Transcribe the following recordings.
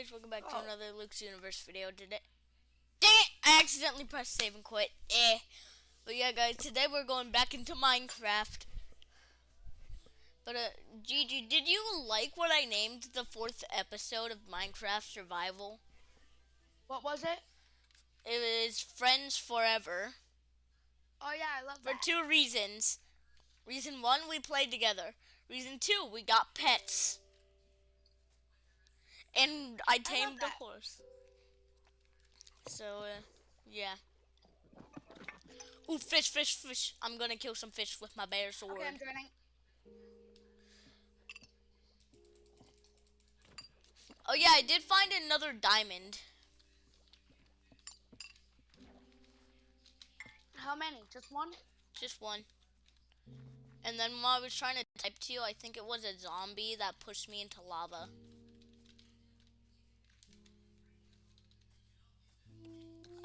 guys, welcome back to Oh. another Luke's Universe video today. Dang it! I accidentally pressed save and quit. Eh. But yeah guys, today we're going back into Minecraft. But uh, Gigi, did you like what I named the fourth episode of Minecraft Survival? What was it? It was Friends Forever. Oh yeah, I love For that. two reasons. Reason one, we played together. Reason two, we got pets. And I tamed a that. horse. So, uh, yeah. Ooh, fish, fish, fish. I'm gonna kill some fish with my bear sword. Okay, I'm joining. Oh, yeah, I did find another diamond. How many? Just one? Just one. And then while I was trying to type to you, I think it was a zombie that pushed me into lava.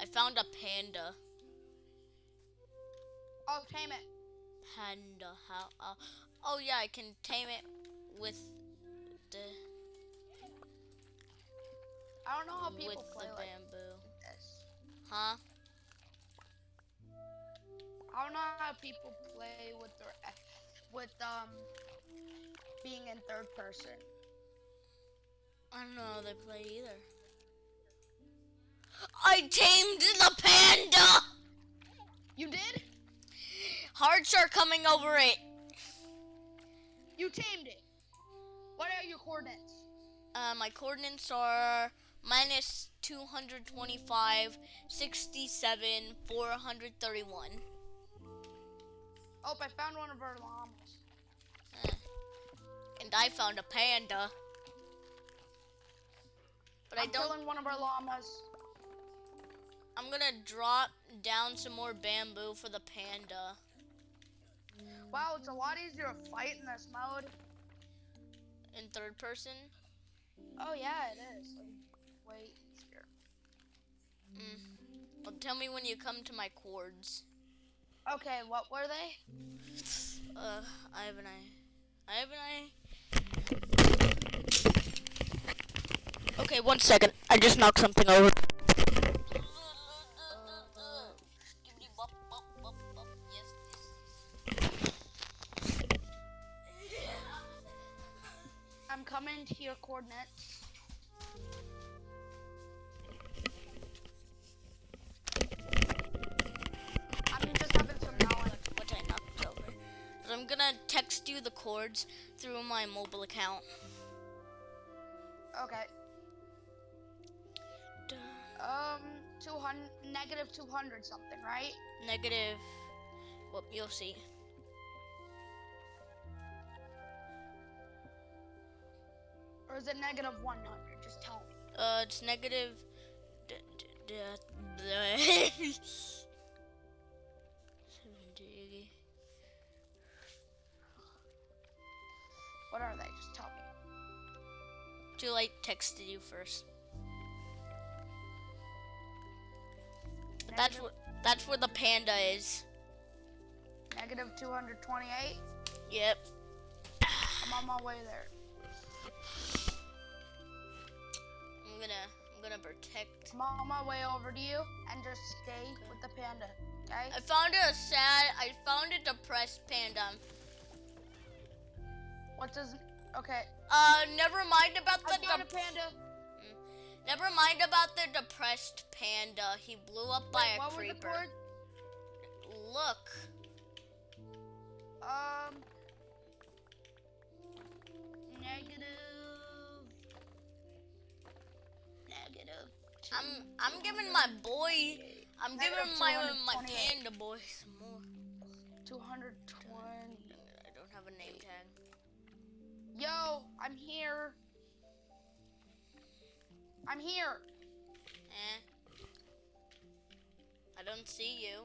I found a panda. Oh, tame it. Panda. How? Uh, oh yeah, I can tame it with the I don't know how people with play the like bamboo. this. Huh? I don't know how people play with their with um being in third person. I don't know how they play either. I tamed the panda. You did? Hearts are coming over it. You tamed it. What are your coordinates? Uh, my coordinates are minus 225, 67, 431. Oh, I found one of our llamas. Uh, and I found a panda. But I I'm don't. killing one of our llamas. I'm gonna drop down some more bamboo for the panda. Wow, it's a lot easier to fight in this mode. In third person. Oh yeah, it is. Like, way easier. Mm. Well, tell me when you come to my coords. Okay, what were they? Uh, I have an I. I have an I. Okay, one second. I just knocked something over. I'm coming your coordinates. I'm just having some knowledge. What I knocked over. So I'm gonna text you the coords through my mobile account. Okay. Um, 200, negative 200 something, right? Negative. Well, you'll see. Or is it negative 100? Just tell me. Uh, it's negative. D- d- d- d- Seventy. What are they? Just tell me. Too late. Texted you first. But that's what. That's where the panda is. Negative 228. Yep. I'm on my way there. I'm gonna. I'm gonna protect. I'm on my way over to you and just stay with the panda. Okay? I found a sad. I found a depressed panda. What does? Okay. Uh, never mind about the. I found a panda. never mind about the depressed panda. He blew up by Wait, a what were the creeper. Look. Um. I'm I'm giving my boy I'm giving my my panda boy some more. 220. I don't have a name tag. Yo, I'm here. I'm here. Eh. I don't see you.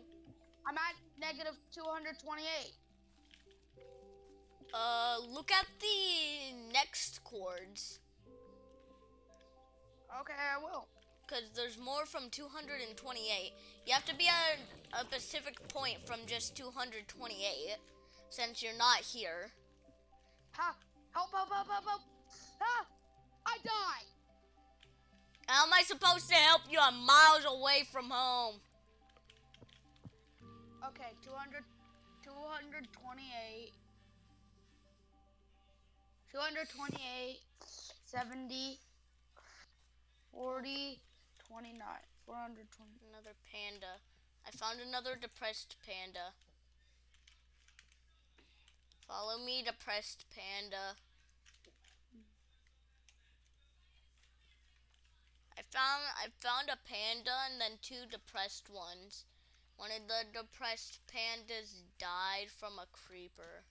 I'm at negative 228. Uh look at the next coords. Okay, I will. Cause there's more from 228. You have to be at a specific point from just 228, since you're not here. Ha! Help, help, help, help, help! Ah! I die! How am I supposed to help you? I'm miles away from home. Okay, 200, 228, 228, 70, 40, 29, 420. Another panda. I found another depressed panda. Follow me, depressed panda. I found I found a panda and then two depressed ones. One of the depressed pandas died from a creeper.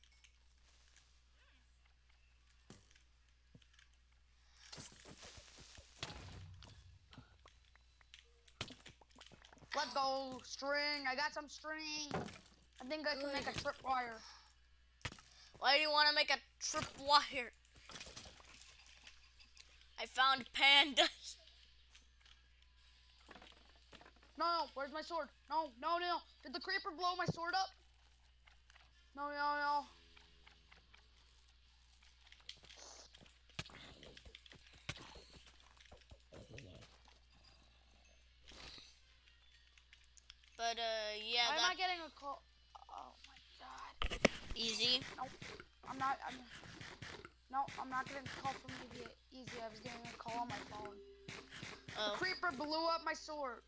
Let's go, string. I got some string. I think I can make a tripwire. Why do you want to make a tripwire? I found pandas. No, no, where's my sword? No, no, no. Did the creeper blow my sword up? No, no, no. But uh, yeah, Why am that I getting a call? Oh my god. easy. No, I'm not. I'm. No, I'm not getting a call from Easy. Easy. I was getting a call on my phone. Oh, Creeper blew up my sword.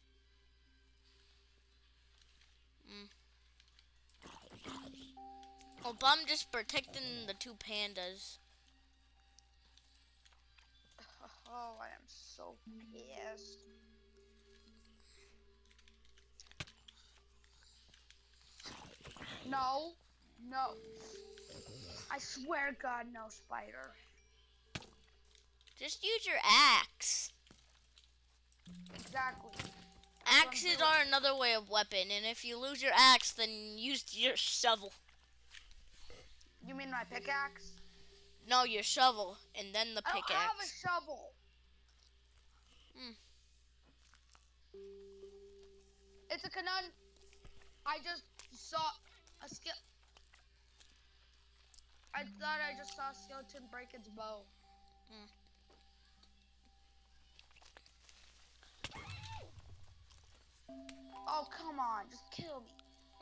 well, I'm just protecting the two pandas. Oh, I am so pissed. No, no. I swear to God, no spider. Just use your axe. Exactly. Axes are another way of weapon, and if you lose your axe, then use your shovel. You mean my pickaxe? No, your shovel, and then the pickaxe. I don't have a shovel. Hmm. It's a canon. I just saw a skill. I thought I just saw a skeleton break its bow. Hmm. Oh come on, just kill me.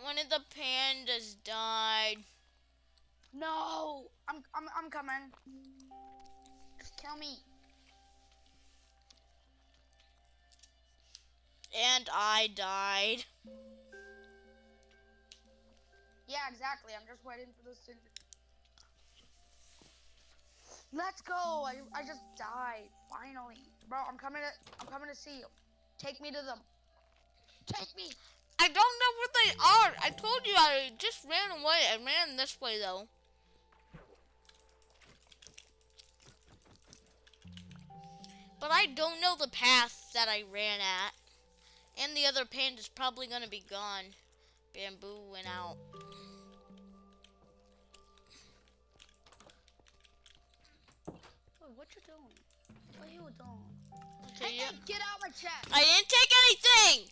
One of the pandas died. No, I'm I'm I'm coming. Just kill me. And I died. Yeah, exactly. I'm just waiting for this to- Let's go. I I just died finally, bro. I'm coming to I'm coming to see you. Take me to them. Take me. I don't know where they are. I told you I just ran away. I ran this way though. But I don't know the path that I ran at. And the other panda's probably gonna be gone. Bamboo went out. What you doing? What are you doing? Okay, Hey, yeah. get out my chest. I didn't take anything!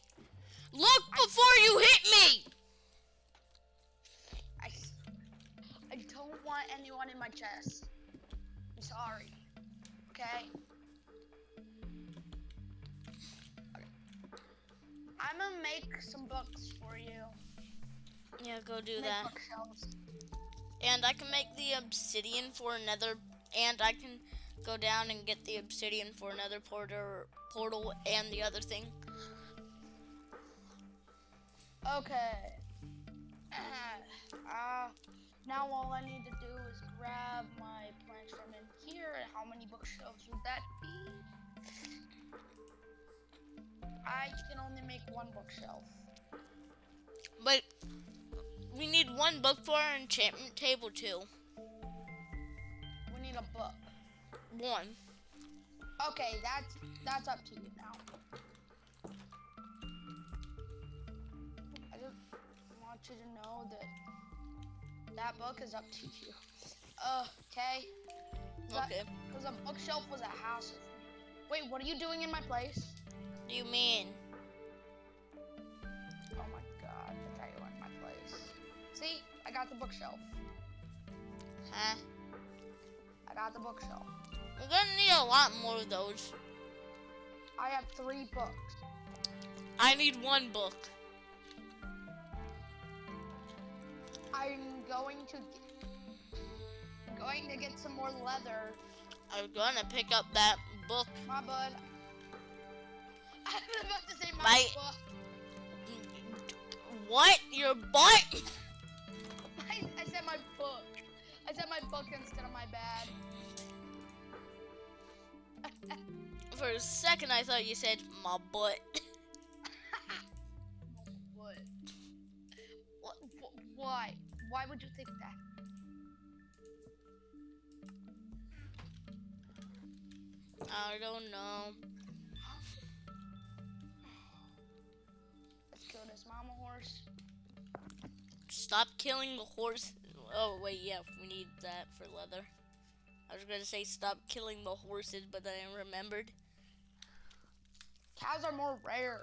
Look before you hit me! I, I don't want anyone in my chest. I'm sorry. Okay? Okay. I'm gonna make some books for you. Yeah, go do Make that. bookshelves. And I can make the obsidian for another, and I can go down and get the obsidian for another portal, portal and the other thing. Okay. Uh, now all I need to do is grab my planks from in here. And how many bookshelves would that be? I can only make one bookshelf. But we need one book for our enchantment table too. We need a book. One. Okay, that's that's up to you now. I just want you to know that that book is up to you. Uh, okay? Okay. Because a bookshelf was a house. Wait, what are you doing in my place? What do you mean? Oh my god, I thought you were in my place. See, I got the bookshelf. Huh? I got the bookshelf. We're gonna need a lot more of those. I have three books. I need one book. I'm going to get, going to get some more leather. I'm gonna pick up that book. My bud. I was about to say my, My- butt. What? Your butt? I, I said my book. I said my book instead of my bad. For a second, I thought you said my butt. What? What? wh- Why? Why would you think that? I don't know. Let's kill this mama horse. Stop killing the horse. Oh wait, yeah, we need that for leather. I was gonna say stop killing the horses, but then I remembered. Cows are more rare.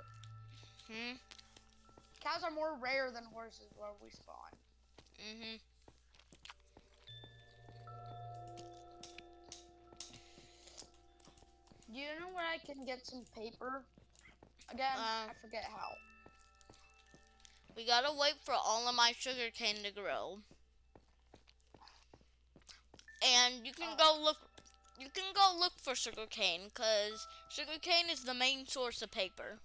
Hmm. Cows are more rare than horses where we spawn. Mm-hmm. Do you know where I can get some paper? Again, Uh, I forget how. We gotta wait for all of my sugar cane to grow. And you can Uh. go look. You can go look for sugar cane, cause sugar cane is the main source of paper.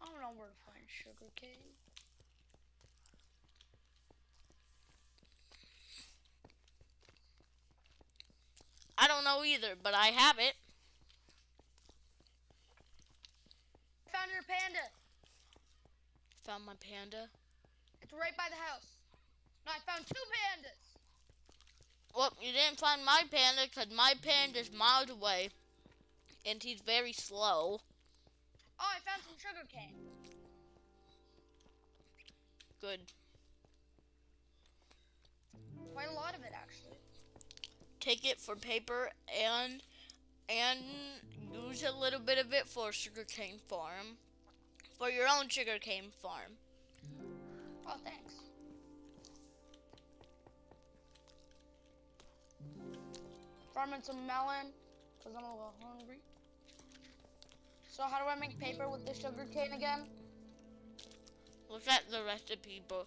I don't know where to find sugar cane. I don't know either, but I have it. Found your panda. Found my panda. It's right by the house. I found two pandas. Well, you didn't find my panda because my panda's miles away. And he's very slow. Oh, I found some sugar cane. Good. Quite a lot of it, actually. Take it for paper and and use a little bit of it for a sugarcane farm. For your own sugarcane farm. Oh, thanks. Farming some melon, because I'm a little hungry. So how do I make paper with the sugar cane again? Look at the recipe book.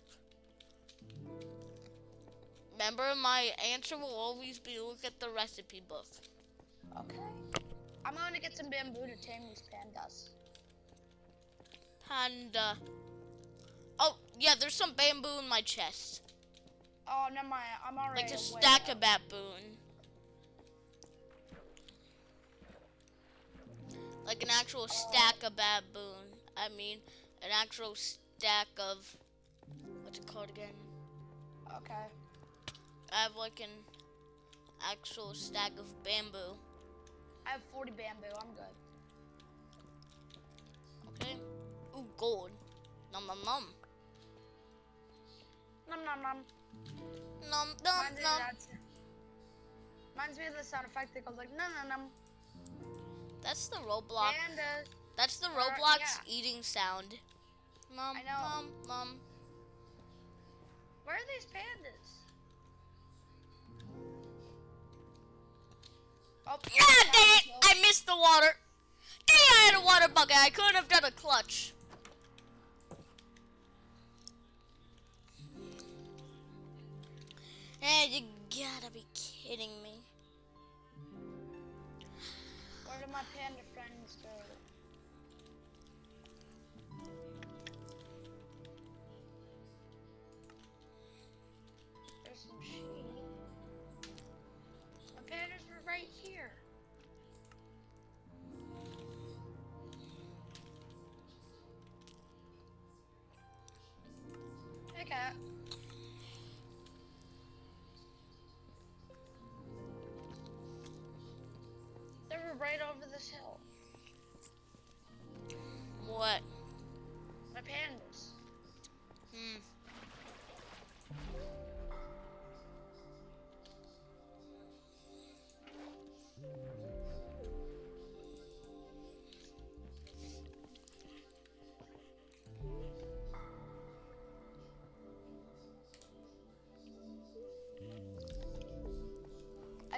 Remember, my answer will always be look at the recipe book. Okay. I'm going to get some bamboo to tame these pandas. Panda. Oh, yeah, there's some bamboo in my chest. Oh, never mind. I'm already Like a stack out. of baboon. Like an actual stack of baboon. I mean, an actual stack of. What's it called again? Okay. I have like an actual stack of bamboo. I have 40 bamboo. I'm good. Okay? Ooh, gold. Nom nom nom. Nom nom nom. Nom nom Reminds me, of nom. that, reminds me of the sound effect that goes like nom nom nom. That's the Roblox. Pandas. That's the Roblox yeah. eating sound. Mom, I know. nom nom. Where are these pandas? Oh, down dang it! I missed the water. Dang, I had a water bucket. I couldn't have done a clutch. Eh, you gotta be kidding me. My panda friends go? There's some sheep. My pandas were right here. They were right over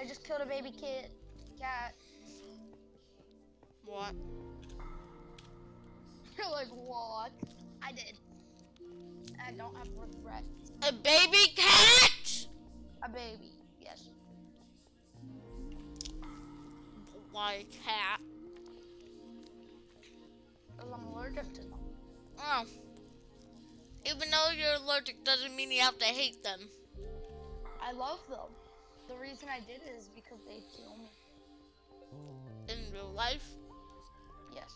I just killed a baby kid. Cat. What? You're like, what? I did. I don't have regret. A baby cat? A baby, yes. Why cat? Because I'm allergic to them. Oh. Even though you're allergic doesn't mean you have to hate them. I love them. The reason I did it is because they kill me. Oh. In real life. Yes.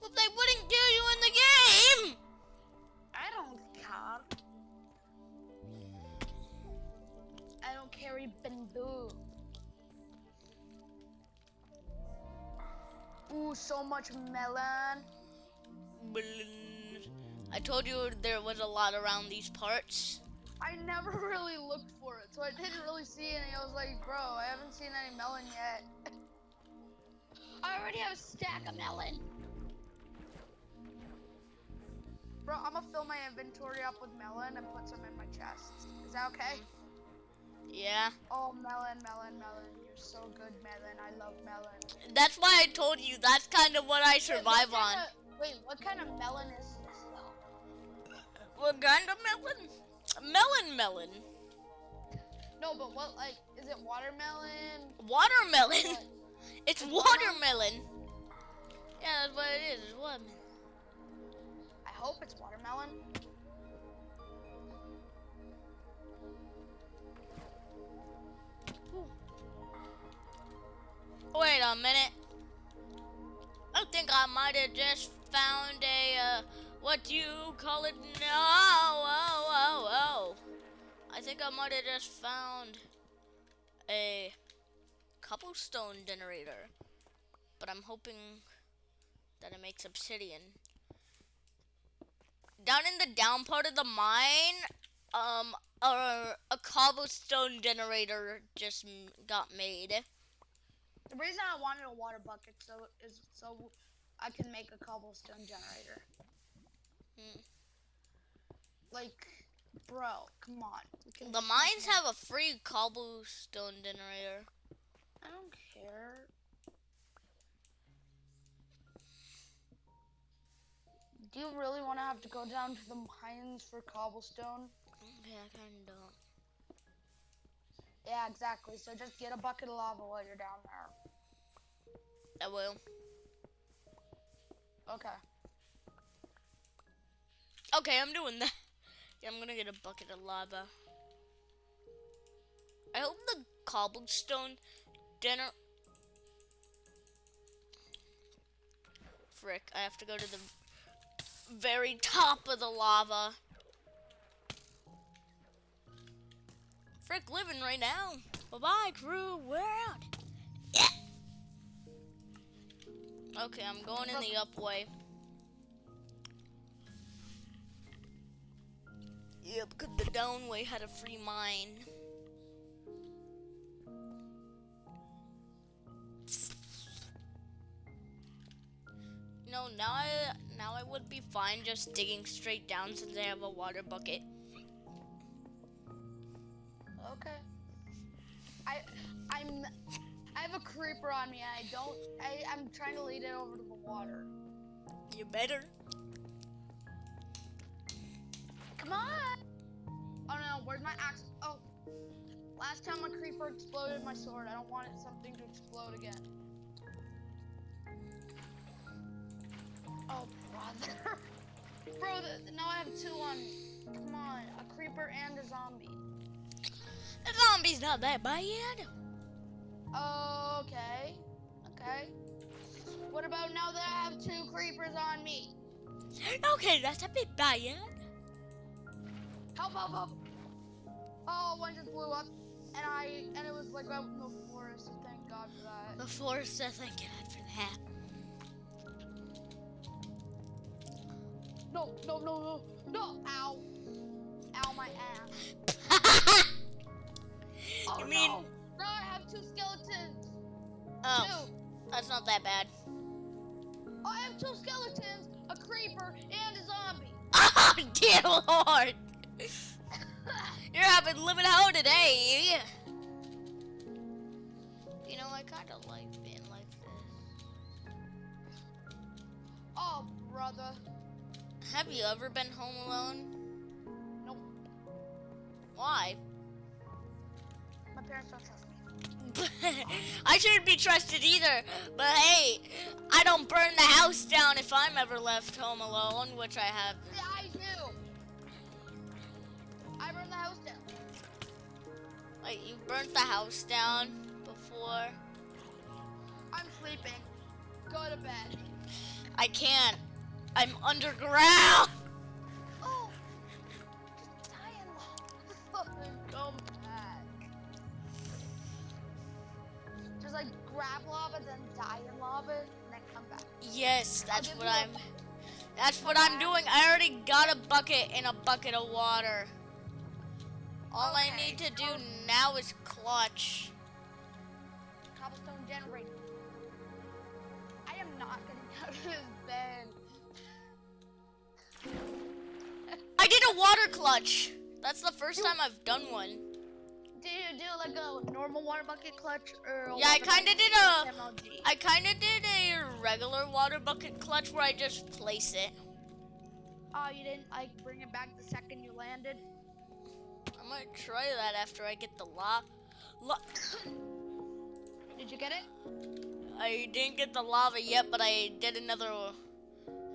Well, they wouldn't kill you in the game! I don't care. I don't carry bamboo. Ooh, so much melon. I told you there was a lot around these parts. I never really looked for it, so I didn't really see any. I was like, bro, I haven't seen any melon yet. I already have a stack of melon. Bro, I'm gonna fill my inventory up with melon and put some in my chest. Is that okay? Yeah. Oh, melon, melon, melon. You're so good, melon. I love melon. That's why I told you that's kind of what I Wait, what survive on. kinda- wait, what kind of melon is this, though? What kind of melon? Melon melon. No, but what, like, is it watermelon? Watermelon. What? It's It's watermelon. Yeah, that's what it is. It's watermelon. I hope it's watermelon. Wait a minute. I think I might have just found a, uh, what do you call it? now? oh, oh, oh. I think I might have just found a cobblestone generator. But I'm hoping that it makes obsidian. Down in the down part of the mine, um, a, a cobblestone generator just got made. The reason I wanted a water bucket so is so I can make a cobblestone generator. Hmm. Like, bro, come on. The mines have a free cobblestone generator. I don't care. Do you really want to have to go down to the mines for cobblestone? Yeah, I kind of. Don't. Yeah, exactly. So just get a bucket of lava while you're down there. I will. Okay. Okay, I'm doing that. Yeah, I'm gonna get a bucket of lava. I hope the cobblestone dinner. Frick, I have to go to the very top of the lava. Frick, living right now. Bye bye, crew. We're out. Yeah. Okay, I'm going in the up way. Yeah, because the downway had a free mine. No, now I now I would be fine just digging straight down since I have a water bucket. Okay. I I'm I have a creeper on me and I don't I, I'm trying to lead it over to the water. You better. On! Oh no, where's my axe? Oh. Last time a creeper exploded my sword. I don't want it something to explode again. Oh brother. Bro, now I have two on me. Come on, a creeper and a zombie. The zombie's not that bad. Okay. Okay. What about now that I have two creepers on me? Okay, that's a bit bad. Help, help, help. Oh, one just blew up. And I, and it was like out in the forest, so thank God for that. The forest says thank God for that. No, no, no, no, no. Ow. Ow, my ass. Oh, You mean- no. No, I have two skeletons. oh, Two. that's not that bad. Oh, I have two skeletons, a creeper, and a zombie. Oh dear lord! You're having living hell today. You know, I kind of like being like this. Oh, brother. Have you ever been home alone? Nope. Why? My parents don't trust me. I shouldn't be trusted either. But hey, I don't burn the house down if I'm ever left home alone, which I have. Yeah, Like you burnt the house down before. I'm sleeping. Go to bed. I can't. I'm underground. Oh, just die in lava and come back. Just like grab lava, then die in lava, and then come back. Yes, that's what I'm. That's what I'm doing. I already got a bucket and a bucket of water. All I need to do so- now is clutch. Cobblestone generator. I am not getting out of this bed. I did a water clutch. That's the first time I've done one. Do you do like a normal water bucket clutch or? Yeah, I kinda did clutch a- MLG? I kind of did a regular water bucket clutch where I just place it. Oh, you didn't like bring it back the second you landed. I might try that after I get the la. la- Did you get it? I didn't get the lava yet, but I did another.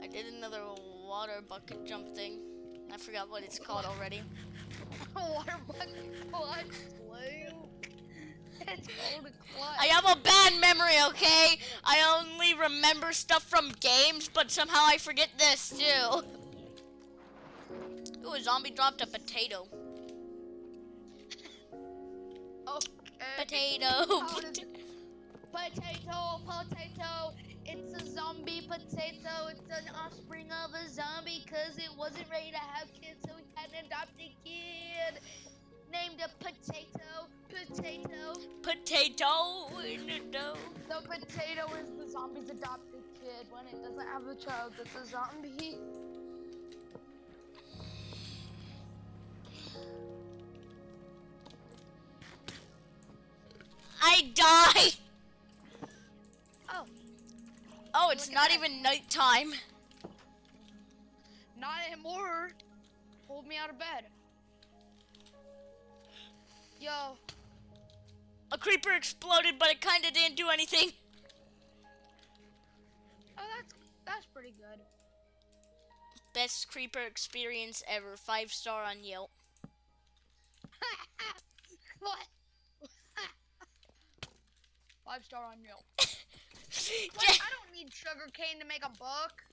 I did another water bucket jump thing. I forgot what it's called already. water bucket clutch, Luke. It's called a clutch. I have a bad memory, okay? I only remember stuff from games, but somehow I forget this too. Ooh, a zombie dropped a potato. Potato. How does it- Potato, potato. It's a zombie potato. It's an offspring of a zombie because it wasn't ready to have kids, so we had an adopted kid named a potato. Potato. Potato in the dough. The potato is the zombie's adopted kid. When it doesn't have a child, it's a zombie. It's not even nighttime. not anymore. Hold me out of bed. Yo, A creeper exploded, but it kind of didn't do anything. oh that's that's pretty good. Best creeper experience ever. Five star on Yelp. what? Five star on Yelp. Yeah. Wait, I don't need sugar cane to make a book.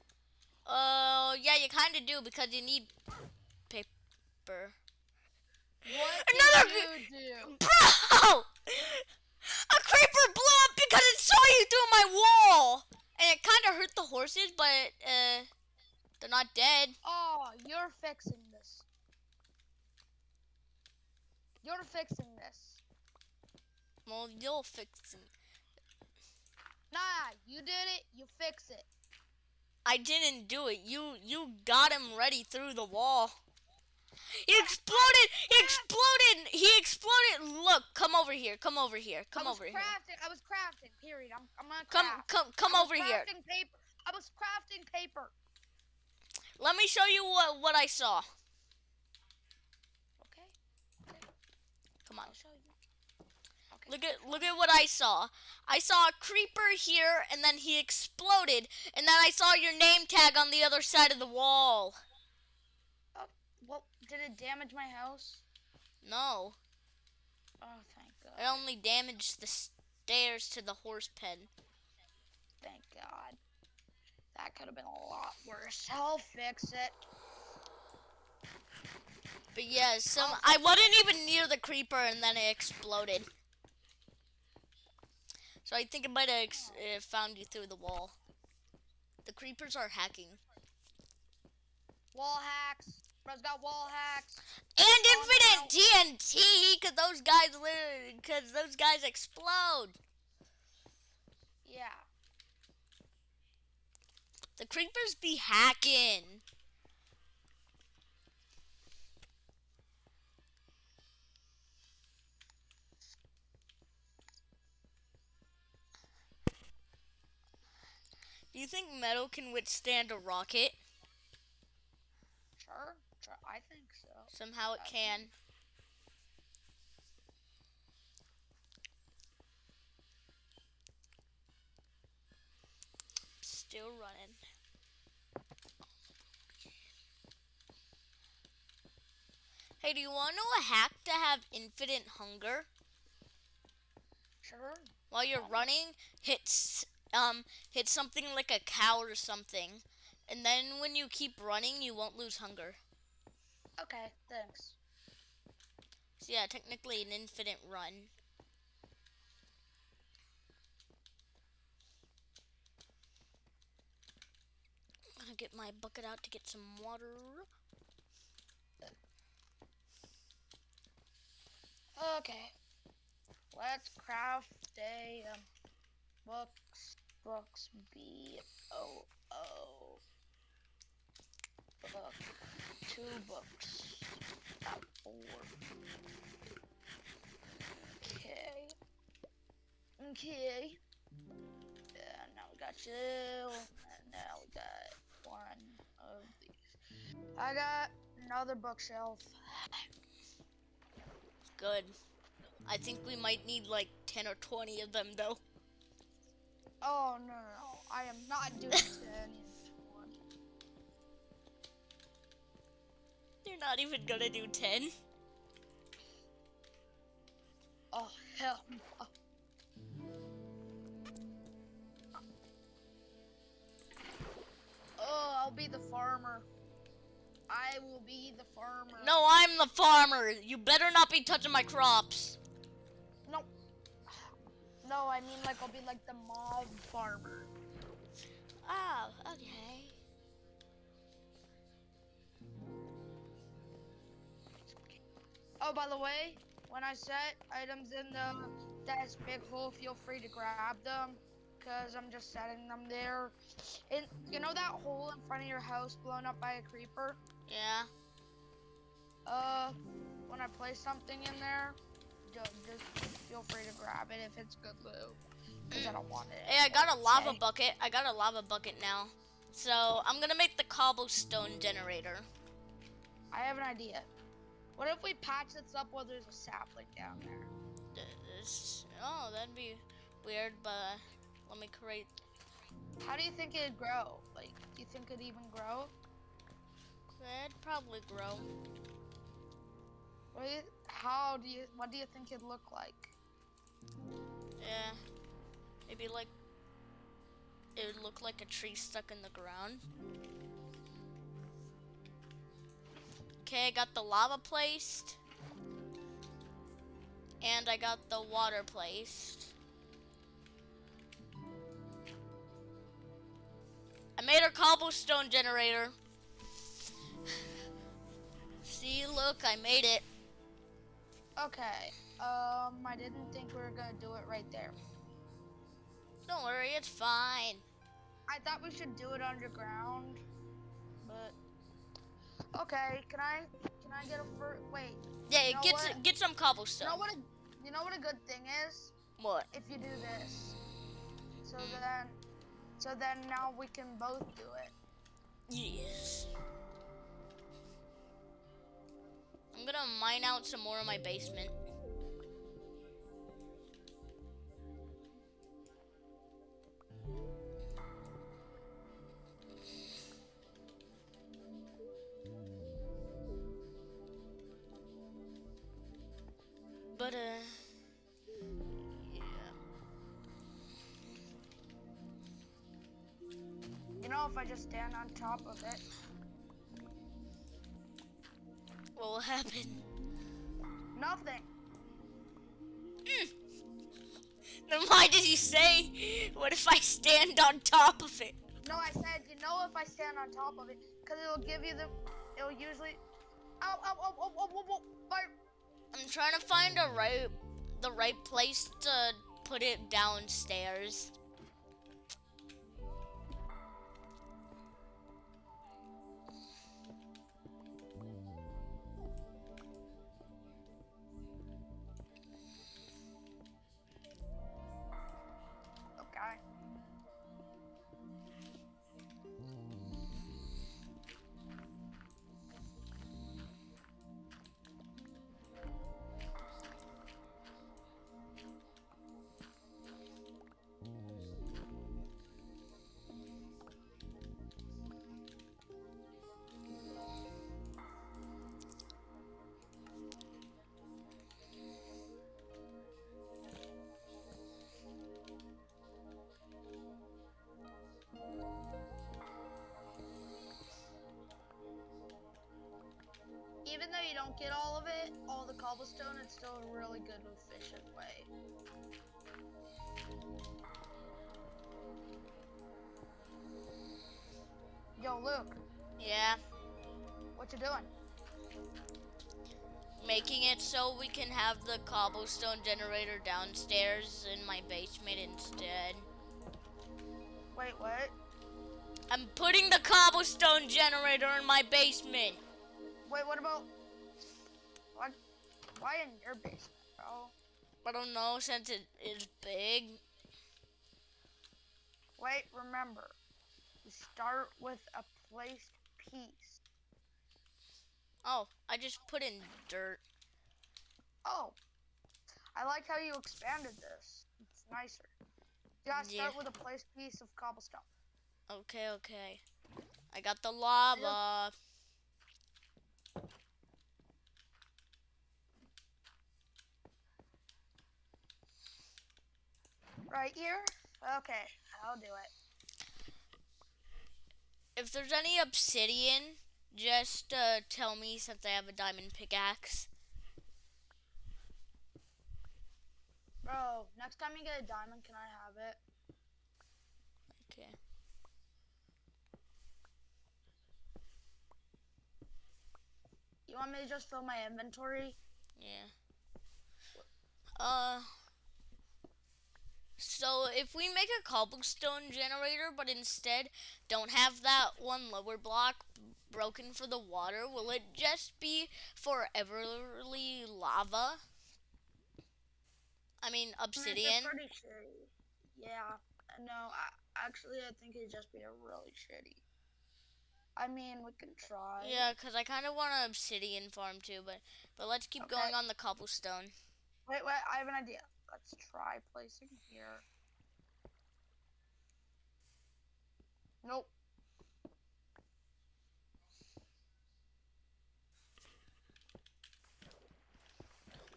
Uh, yeah, you kind of do because you need paper. What Another did you do? Bro! A creeper blew up because it saw you through my wall! And it kind of hurt the horses, but, uh, they're not dead. Oh, you're fixing this. You're fixing this. Well, you'll fix it. Nah, you did it. You fix it. I didn't do it. You, you got him ready through the wall. He exploded! He exploded! He exploded! Look, come over here. Come over here. Come I was over here. crafting. I was crafting. Period. I'm. I'm on Come, craft. come, come was over here. crafting Paper. I was crafting paper. Let me show you what, what I saw. Okay. Come on. I'll show you. Okay. Look at look at what I saw. I saw a creeper here and then he exploded and then I saw your name tag on the other side of the wall. Oh, well, did it damage my house? No, Oh, thank God. it only damaged the stairs to the horse pen. Thank God. That could have been a lot worse. I'll fix it. But yeah, some. I wasn't even near the creeper and then it exploded. So I think it might have ex- uh, found you through the wall. The creepers are hacking. Wall hacks. Bro's got wall hacks. And Oh, infinite TNT, cause those guys, li- cause those guys explode. Yeah. The creepers be hacking. You think metal can withstand a rocket? Sure, sure. I think so. Somehow it can. Still running. Hey, do you want to know a hack to have infinite hunger? Sure. While you're running, hit um hit something like a cow or something, and then when you keep running, you won't lose hunger. Okay, thanks. So yeah, technically an infinite run. I'm gonna get my bucket out to get some water. Okay. Let's craft a um, books, books, B O O. Book. Two books. Four. Okay. Okay. Yeah, now we got you, And now we got one of these. I got another bookshelf. Good. I think we might need like 10 or 20 of them though. Oh no no no! I am not doing this one. You're not even gonna do 10. Oh hell no! Oh, I'll be the farmer. I will be the farmer. No, I'm the farmer. You better not be touching my crops. No. I mean like I'll be like the mob farmer. Oh, okay. Oh, by the way, when I set items in the that big hole, feel free to grab them, cause I'm just setting them there. And you know that hole in front of your house blown up by a creeper? Yeah. Uh, when I place something in there, just feel free to grab it if it's good loot. Cause I don't want it. Hey, I got a lava Okay. bucket. I got a lava bucket now. So I'm gonna make the cobblestone generator. I have an idea. What if we patch this up while there's a sapling down there? This, oh, that'd be weird, but uh, let me create. How do you think it'd grow? Like, do you think it'd even grow? That'd probably grow. What do you, how do you? What do you think it'd look like? Maybe like it would look like a tree stuck in the ground. Okay, I got the lava placed. And I got the water placed. I made a cobblestone generator. See, look, I made it. Okay. Um, I didn't think we were gonna do it right there. Don't worry, it's fine. I thought we should do it underground, but okay. Can I? Can I get a? Wait. Yeah, You know get some, get some You know what? A, you know what a good thing is What? if you do this. So hmm. then, so then now we can both do it. Yes. I'm gonna mine out some more in my basement. Uh, yeah. You know, if I just stand on top of it. What will happen? Nothing. Then why did you say, what if I stand on top of it? No, I said, you know, if I stand on top of it, because it'll give you the, it'll usually. Ow, ow, ow, ow, ow, ow, fire. I'm trying to find a right, the right place to put it downstairs. Don't get all of it, all the cobblestone, it's still a really good, efficient way. Yo, Luke, Yeah, what you doing? making it so we can have the cobblestone generator downstairs in my basement instead. Wait, what? I'm putting the cobblestone generator in my basement. Wait, what about? Why in your basement, bro? I don't know since it is big. Wait, remember, you start with a placed piece. Oh, I just put in dirt. Oh, I like how you expanded this. It's nicer. You gotta start Yeah. with a placed piece of cobblestone. Okay, okay. I got the lava. Right here? Okay, I'll do it. If there's any obsidian, just uh, tell me since I have a diamond pickaxe. Bro, next time you get a diamond, can I have it? Okay. You want me to just fill my inventory? Yeah. Uh. So if we make a cobblestone generator, but instead don't have that one lower block broken for the water, will it just be foreverly lava? I mean I mean, it's obsidian. pretty shitty. Yeah. No, I, actually, I think it'd just be a really shitty. I mean, we can try. Yeah, cause I kind of want an obsidian farm too, but but let's keep Okay. going on the cobblestone. Wait, wait, I have an idea. Let's try placing here. Nope.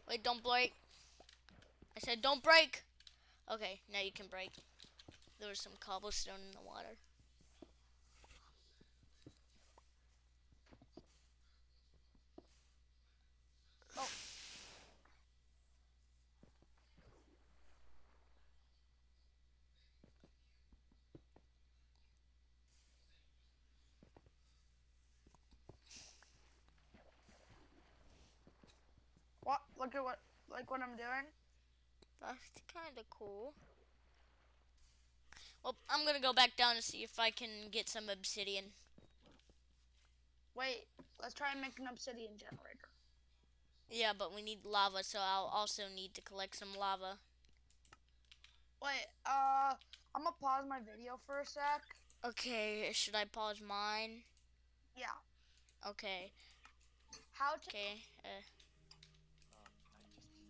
Wait, don't break. I said don't break. Okay, now you can break. There was some cobblestone in the water. Oh. What? Look at what, like what I'm doing. That's kind of cool. Well, I'm gonna go back down to see if I can get some obsidian. Wait, let's try and make an obsidian generator. Yeah, but we need lava, so I'll also need to collect some lava. Wait, uh, I'm gonna pause my video for a sec. Okay, should I pause mine? Yeah. Okay, How to? okay. Uh,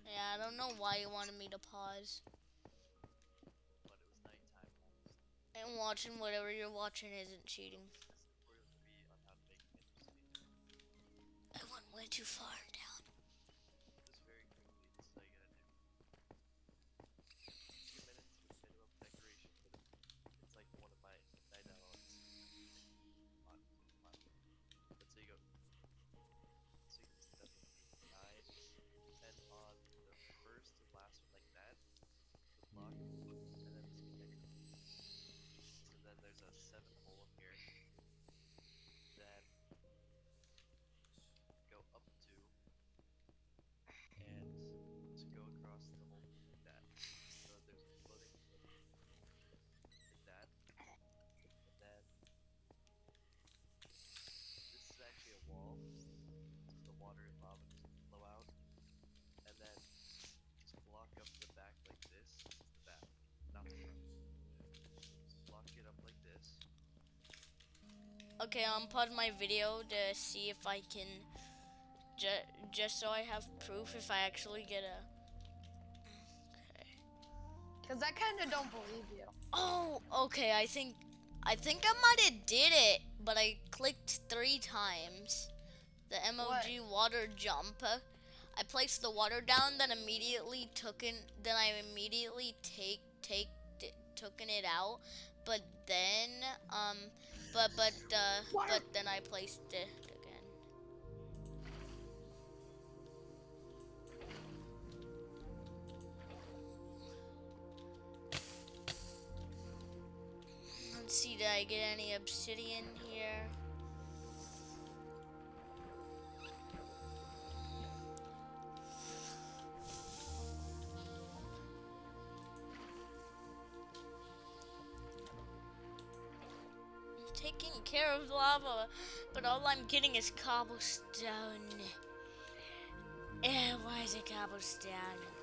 yeah, I don't know why you wanted me to pause. but it was nighttime. And watching whatever you're watching isn't cheating. Tutorial three on how to make an obsidian. I went way too far water and lava doesn't flow out. And then just block up the back like this. This is the back, not the front. Just block it up like this. Okay, I'm pause my video to see if I can, ju- just so I have proof if I actually get a. Okay. Cause I kind of don't believe you. Oh, okay. I think, I think I might have did it, but I clicked three times the MLG what? water jump. I placed the water down, then immediately took in, then I immediately take take taken it out, but then um, but but uh, but then I placed it again. Let's see, did I get any obsidian here? Taking care of lava, but all I'm getting is cobblestone. Eh, why is it cobblestone?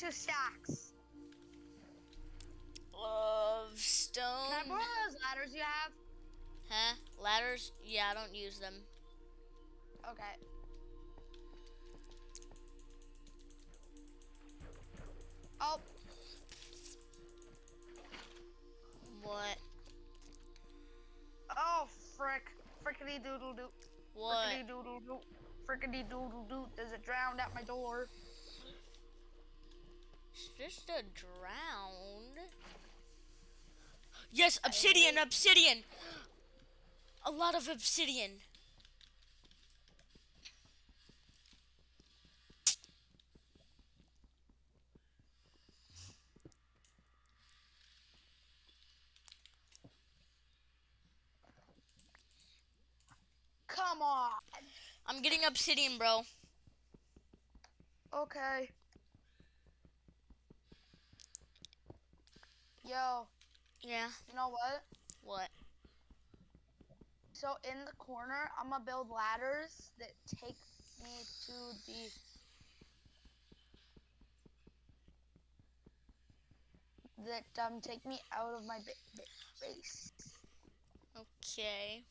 Two stacks. Of stone. Can I borrow those ladders you have? Huh? Ladders? Yeah, I don't use them. Okay. Oh, What? oh, frick. Frickety doodle doo. What? Frickety doodle doo. Frickety doodle doo. There's a drowned at my door. Just a drowned. Yes, obsidian, oh. obsidian. A lot of obsidian. Come on. I'm getting obsidian, bro. Okay. Yo, Yeah. you know what? What? So in the corner, I'm gonna build ladders that take me to the. That um take me out of my ba- ba- base. Okay.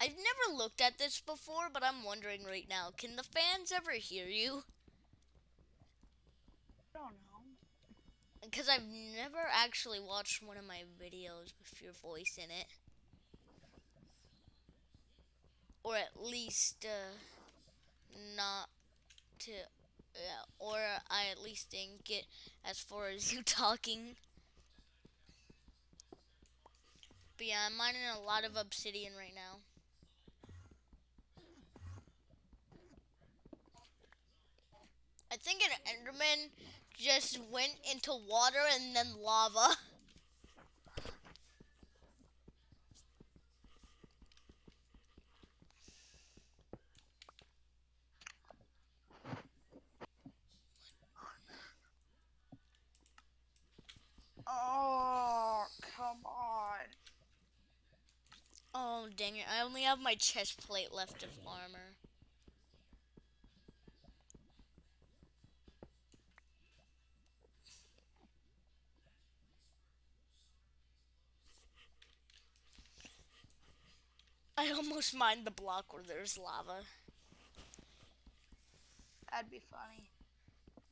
I've never looked at this before, but I'm wondering right now, can the fans ever hear you? I don't know. Because I've never actually watched one of my videos with your voice in it. Or at least, uh, not to, yeah, or I at least didn't get as far as you talking. But yeah, I'm mining a lot of obsidian right now. I think an Enderman just went into water and then lava. Oh, come on. Oh, dang it. I only have my chest plate left of armor. I almost mined the block where there's lava. That'd be funny.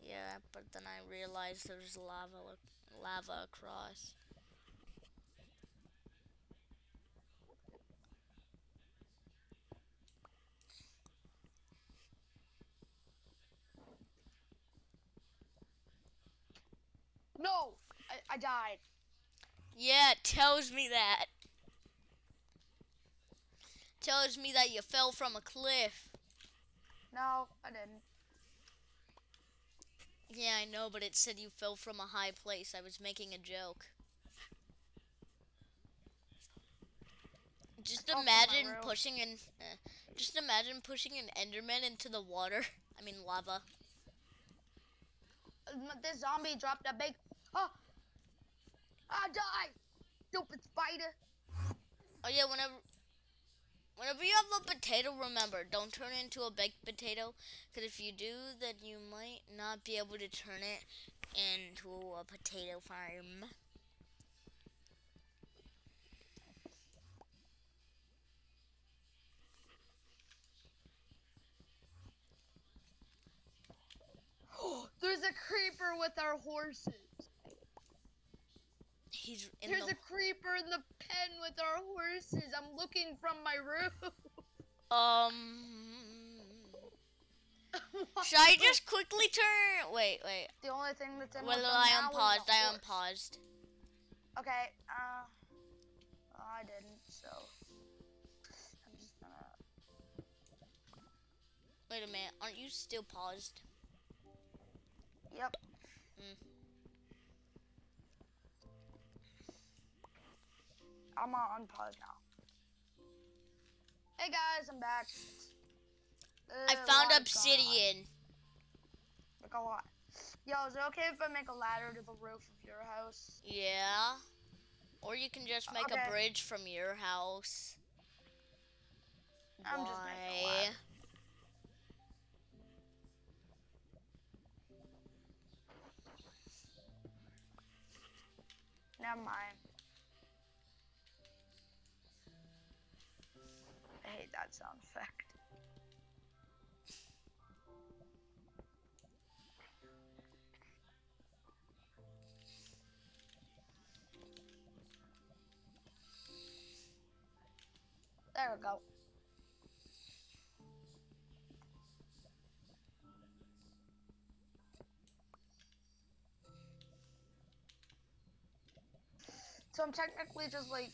Yeah, but then I realized there's lava lava across. No, I, I died. Yeah, it tells me that. Tells me that you fell from a cliff. No, I didn't. Yeah, I know, but it said you fell from a high place. I was making a joke. Just fell from my imagine pushing an, uh, just imagine pushing an Enderman into the water. I mean lava. Um, This zombie dropped a big. Oh, I died. Stupid spider. Oh yeah, whenever, whenever you have a potato, remember don't turn it into a baked potato, because if you do, then you might not be able to turn it into a potato farm. Oh, there's a creeper with our horses. He's in There's the a creeper in the pen with our horses. I'm looking from my roof. Um. Should I just quickly turn? Wait, wait. The only thing that's in Well, I unpaused. I unpaused. Okay, uh, well, I didn't, so I'm just gonna. Wait a minute. Aren't you still paused? Yep. Mm. I'm on unpause now. Hey guys, I'm back. I Uh, found gone on. obsidian. Like a lot. Yo, is it okay if I make a ladder to the roof of your house? Yeah. Or you can just make Okay. a bridge from your house. I'm just making a ladder. Never mind. That sound effect. There we go. So I'm technically just like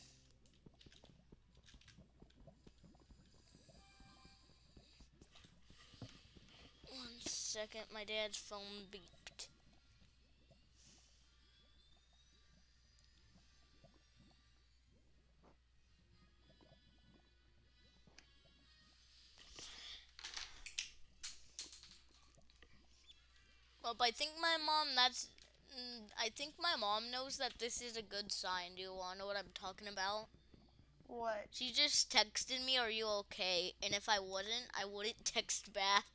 One second, my dad's phone beeped. Well, but I think my mom, that's. I think my mom knows that this is a good sign. Do you want to know what I'm talking about? what? She just texted me, Are you okay? And if I wasn't, I wouldn't text back.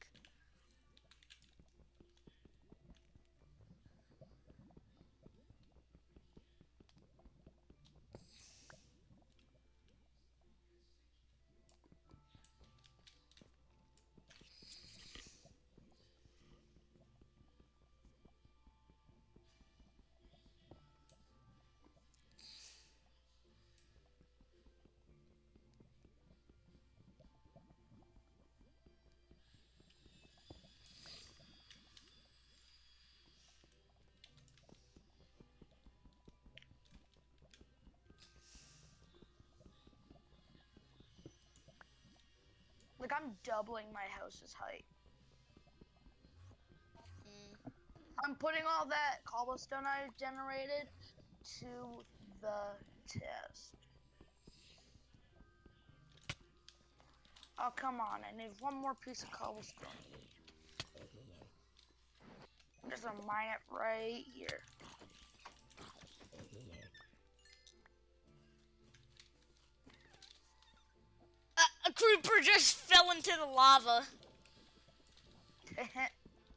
I'm doubling my house's height. Mm. I'm putting all that cobblestone I generated to the test. Oh, come on. I need one more piece of cobblestone. I'm just gonna mine it right here. Creeper just fell into the lava.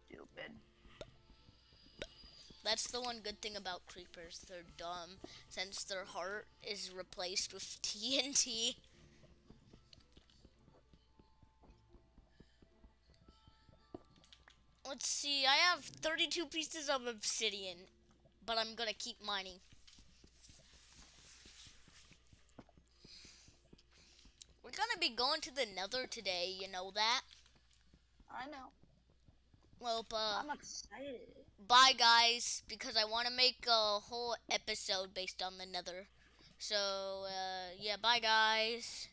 Stupid. That's the one good thing about creepers. They're dumb since their heart is replaced with TNT. Let's see, I have 32 pieces of obsidian, but I'm gonna keep mining. We're gonna be going to the nether today, you know that? I know. Well, uh, I'm excited. bye guys because I want to make a whole episode based on the nether. So, uh, yeah, bye guys.